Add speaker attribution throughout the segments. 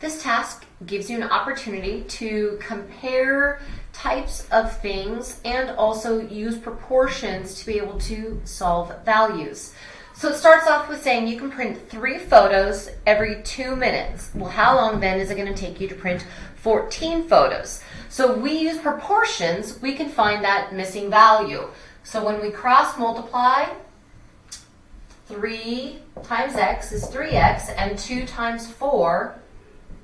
Speaker 1: This task gives you an opportunity to compare types of things and also use proportions to be able to solve values. So it starts off with saying you can print three photos every two minutes. Well, how long then is it going to take you to print 14 photos? So we use proportions, we can find that missing value. So when we cross multiply, 3 times x is 3x, and 2 times 4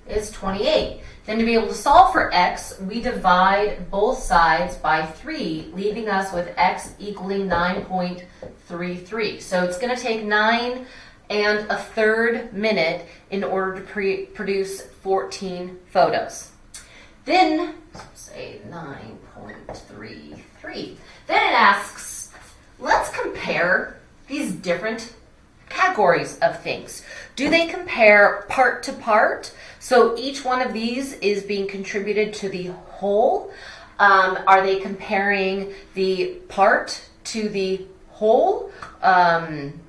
Speaker 1: is 28. Then to be able to solve for x, we divide both sides by 3, leaving us with x equaling 9.33. So it's going to take 9 and a third minute in order to produce 14 photos. Then, say 9.33. Then it asks, let's compare these different categories of things. Do they compare part to part? So each one of these is being contributed to the whole. Um, are they comparing the part to the whole? Um,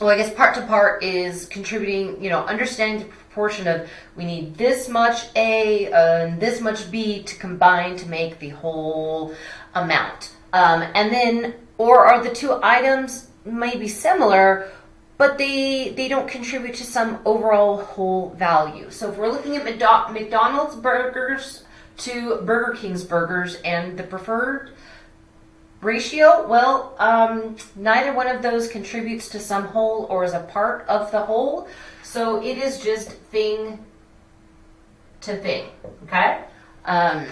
Speaker 1: well, I guess part to part is contributing, you know, understanding the proportion of we need this much A and this much B to combine to make the whole amount. Um, and then, or are the two items maybe similar, but they they don't contribute to some overall whole value. So if we're looking at McDonald's burgers to Burger King's burgers and the preferred ratio, well, um, neither one of those contributes to some whole or is a part of the whole. So it is just thing to thing, okay? Um,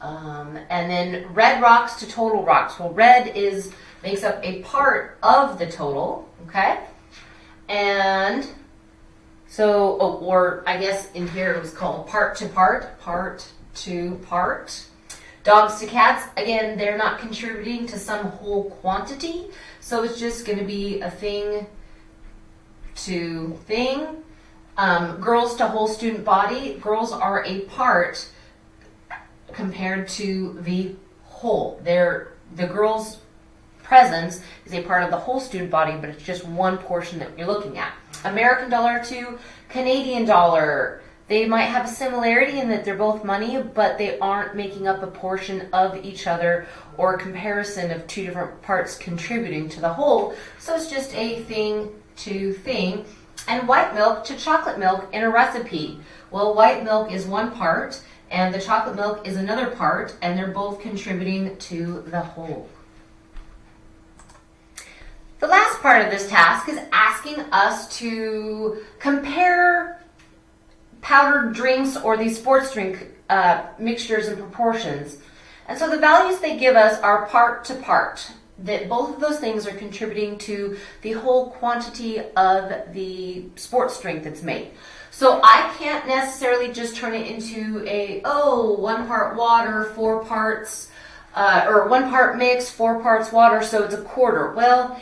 Speaker 1: um, and then red rocks to total rocks. Well, red is makes up a part of the total, okay? And so, oh, or I guess in here it was called part to part, part to part. Dogs to cats, again, they're not contributing to some whole quantity, so it's just going to be a thing to thing. Um, girls to whole student body, girls are a part compared to the whole. They're the girls presence is a part of the whole student body, but it's just one portion that you're looking at. American dollar to Canadian dollar. They might have a similarity in that they're both money, but they aren't making up a portion of each other or a comparison of two different parts contributing to the whole. So it's just a thing to thing. And white milk to chocolate milk in a recipe. Well, white milk is one part, and the chocolate milk is another part, and they're both contributing to the whole. The last part of this task is asking us to compare powdered drinks or these sports drink uh, mixtures and proportions. And so the values they give us are part to part, that both of those things are contributing to the whole quantity of the sports drink that's made. So I can't necessarily just turn it into a, oh, one part water, four parts, uh, or one part mix, four parts water, so it's a quarter. Well,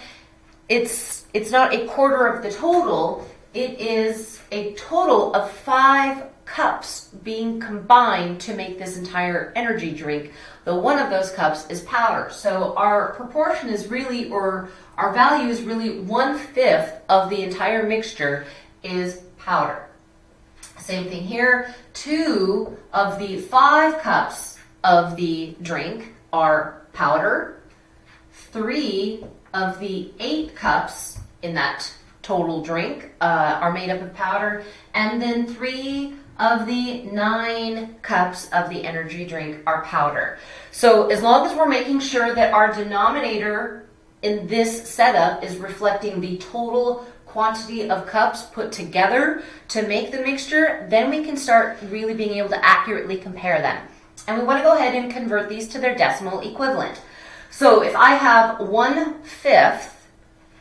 Speaker 1: it's it's not a quarter of the total. It is a total of five cups being combined to make this entire energy drink. The one of those cups is powder. So our proportion is really, or our value is really one fifth of the entire mixture is powder. Same thing here. Two of the five cups of the drink are powder. Three of the eight cups in that total drink uh, are made up of powder, and then three of the nine cups of the energy drink are powder. So as long as we're making sure that our denominator in this setup is reflecting the total quantity of cups put together to make the mixture, then we can start really being able to accurately compare them. And we want to go ahead and convert these to their decimal equivalent. So if I have one fifth,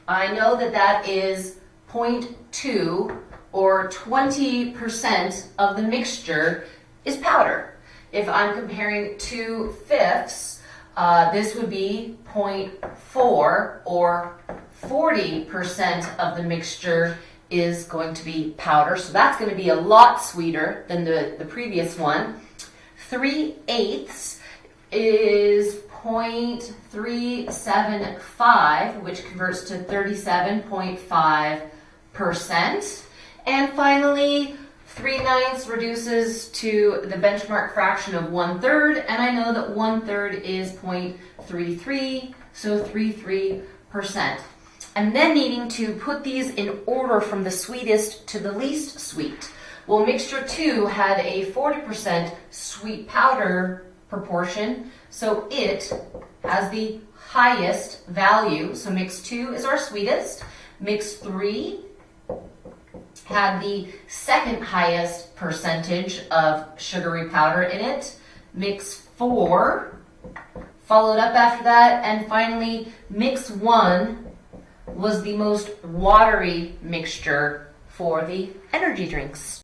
Speaker 1: I know that that is 0.2 or 20% of the mixture is powder. If I'm comparing two fifths, uh, this would be 0.4 or 40% of the mixture is going to be powder. So that's going to be a lot sweeter than the, the previous one. 3 eighths is 0.375, which converts to 37.5%. And finally, 3 ninths reduces to the benchmark fraction of 1 third, and I know that 1 third is 0.33, so 33%. And then needing to put these in order from the sweetest to the least sweet. Well, mixture 2 had a 40% sweet powder proportion, so it has the highest value. So mix 2 is our sweetest. Mix 3 had the second highest percentage of sugary powder in it. Mix 4 followed up after that. And finally, mix 1 was the most watery mixture for the energy drinks.